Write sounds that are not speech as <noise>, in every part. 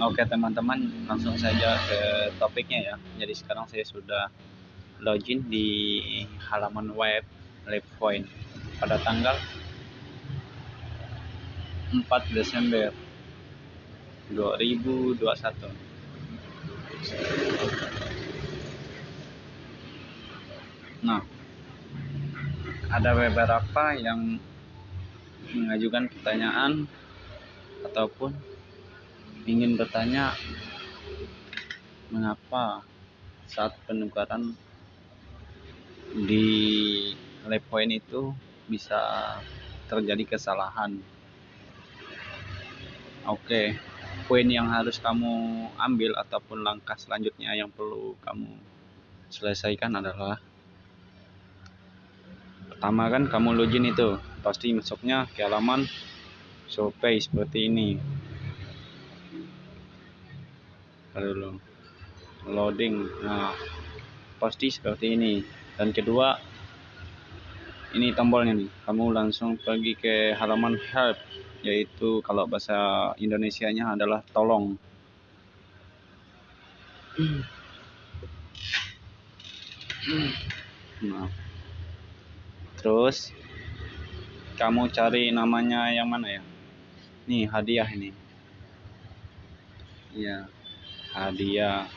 Oke teman-teman langsung saja ke topiknya ya. Jadi sekarang saya sudah login di halaman web LabPoint pada tanggal 4 Desember 2021 nah ada beberapa yang mengajukan pertanyaan ataupun ingin bertanya mengapa saat penukaran di lab point itu bisa terjadi kesalahan? Oke poin yang harus kamu ambil ataupun langkah selanjutnya yang perlu kamu selesaikan adalah pertama kan kamu login itu. Pasti masuknya ke halaman shopee seperti ini dulu loading. Nah pasti seperti ini. Dan kedua ini tombolnya nih. Kamu langsung pergi ke halaman help yaitu kalau bahasa Indonesia nya adalah tolong. Nah terus kamu cari namanya yang mana ya? Nih hadiah ini. Ya hadiah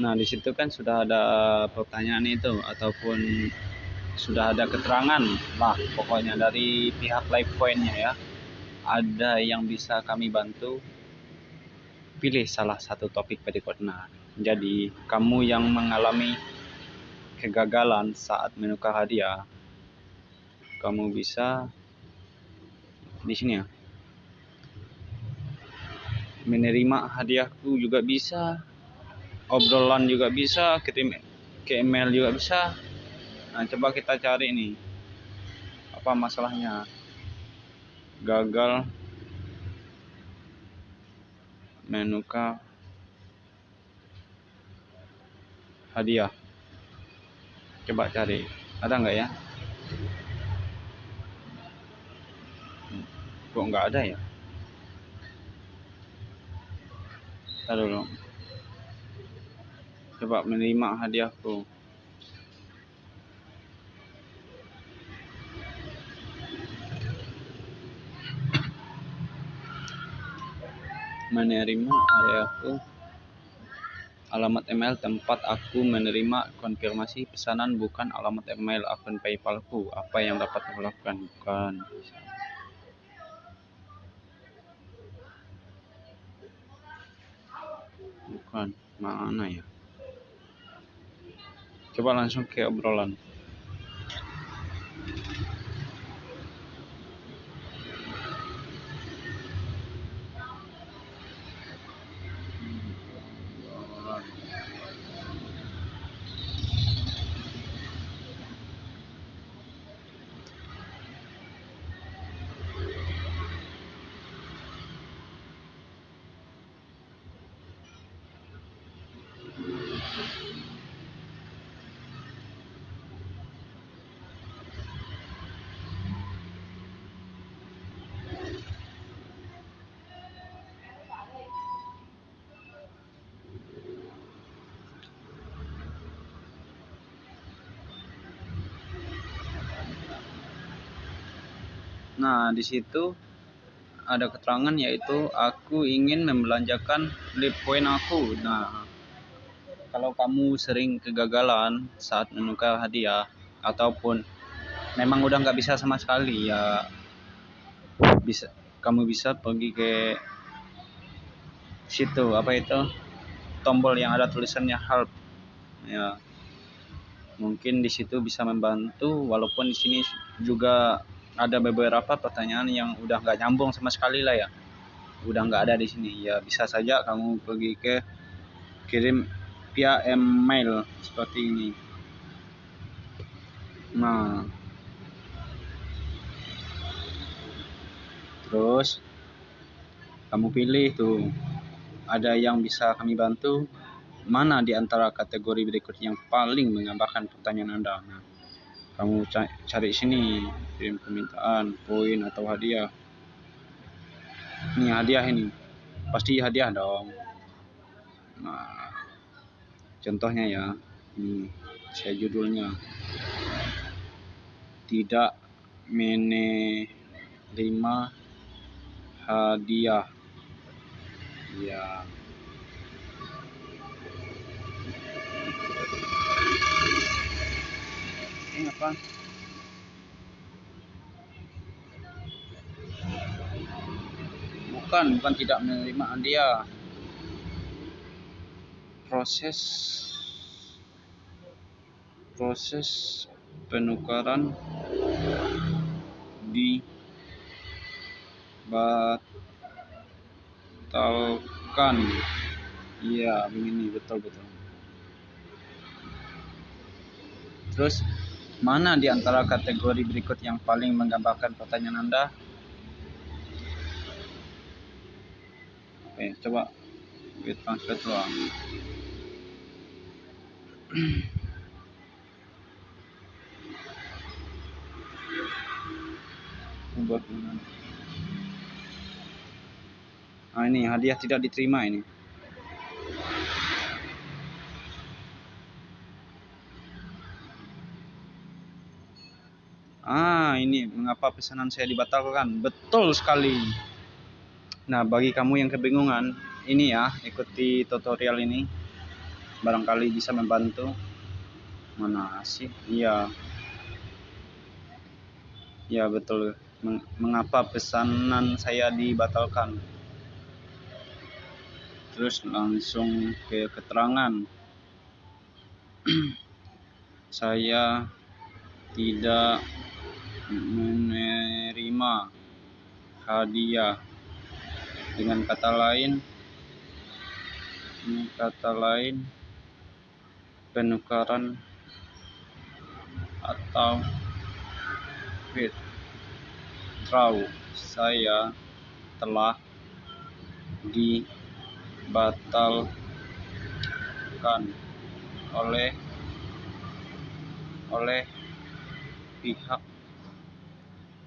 nah di situ kan sudah ada pertanyaan itu ataupun sudah ada keterangan lah pokoknya dari pihak live pointnya ya. Ada yang bisa kami bantu pilih salah satu topik berikut. Nah jadi kamu yang mengalami kegagalan saat menukar hadiah kamu bisa di sini ya menerima hadiahku juga bisa obrolan juga bisa kirim ke email juga bisa. Nah coba kita cari nih apa masalahnya? Gagal. Menuka hadiah. Coba cari. Ada nggak ya? Kok nggak ada ya Ntar dulu. Coba menerima hadiahku. Menerima hadiahku. Alamat email tempat aku menerima konfirmasi pesanan bukan alamat email akun PayPalku. Apa yang dapat aku lakukan? Bukan. Mana ya? Coba langsung ke obrolan Nah, di situ ada keterangan yaitu aku ingin membelanjakan lip point aku. Nah, kalau kamu sering kegagalan saat menukar hadiah ataupun memang udah nggak bisa sama sekali ya bisa kamu bisa pergi ke situ apa itu tombol yang ada tulisannya help ya mungkin di situ bisa membantu walaupun di sini juga ada beberapa pertanyaan yang udah nggak nyambung sama sekali lah ya. Udah nggak ada di sini. Ya bisa saja kamu pergi ke kirim via email seperti ini. Nah. Terus kamu pilih tuh. Ada yang bisa kami bantu? Mana di antara kategori berikut yang paling menggambarkan pertanyaan anda? Nah, kamu cari sini kirim permintaan poin atau hadiah. Ini hadiah ini. Pasti hadiah dong. Nah contohnya ya ini saya judulnya. Tidak menerima hadiah. Ya ini apa bukan bukan tidak menerima hadiah proses proses penukaran dibatalkan iya begini betul betul. Terus mana di antara kategori berikut yang paling menggambarkan pertanyaan anda? Oke coba kita translate doang buat ah ini hadiah tidak diterima ini ah ini mengapa pesanan saya dibatalkan? Betul sekali. Nah bagi kamu yang kebingungan ini ya ikuti tutorial ini. Barangkali bisa membantu. Mana sih? Iya. Ya betul. Mengapa pesanan saya dibatalkan? Terus langsung ke keterangan. <clears throat> Saya tidak menerima hadiah. Dengan kata lain dengan kata lain penukaran atau fit Raw saya telah dibatalkan oleh oleh pihak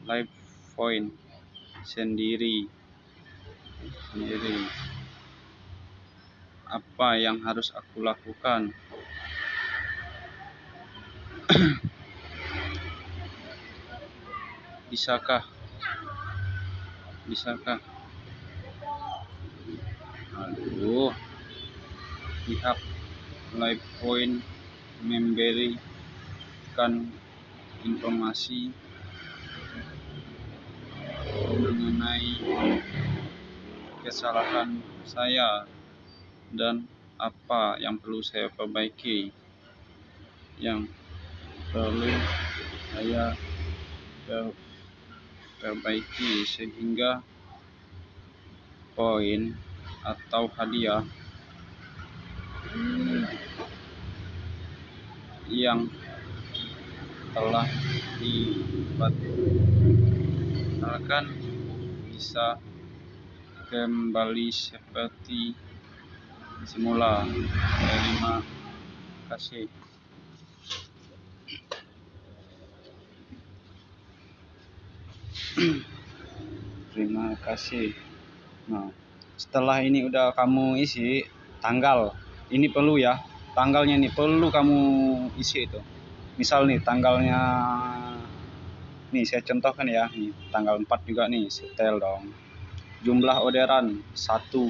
live point sendiri. Sendiri. Apa yang harus aku lakukan? <clears throat> Bisakah? Bisakah? Aduh. Pihak live point memberikan informasi mengenai kesalahan saya dan apa yang perlu saya perbaiki yang perlu saya perbaiki sehingga poin atau hadiah yang telah dibatalkan bisa kembali seperti semula. Terima kasih. terima kasih nah setelah ini udah kamu isi tanggal ini perlu ya tanggalnya ini perlu kamu isi itu misal nih tanggalnya nih saya contohkan ya. Nih tanggal 4 juga nih setel dong. Jumlah orderan satu.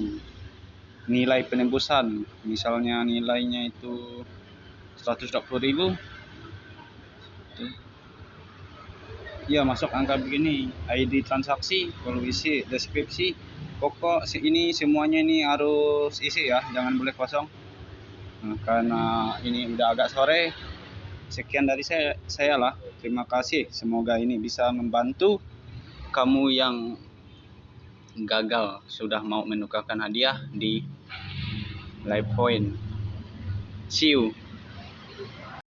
Nilai penembusan misalnya nilainya itu 120.000 ya masuk angka begini. ID transaksi perlu isi deskripsi pokok ini semuanya ini harus isi ya jangan boleh kosong. Nah, karena ini udah agak sore sekian dari saya saya lah terima kasih. Semoga ini bisa membantu kamu yang gagal sudah mau menukarkan hadiah di live point. See you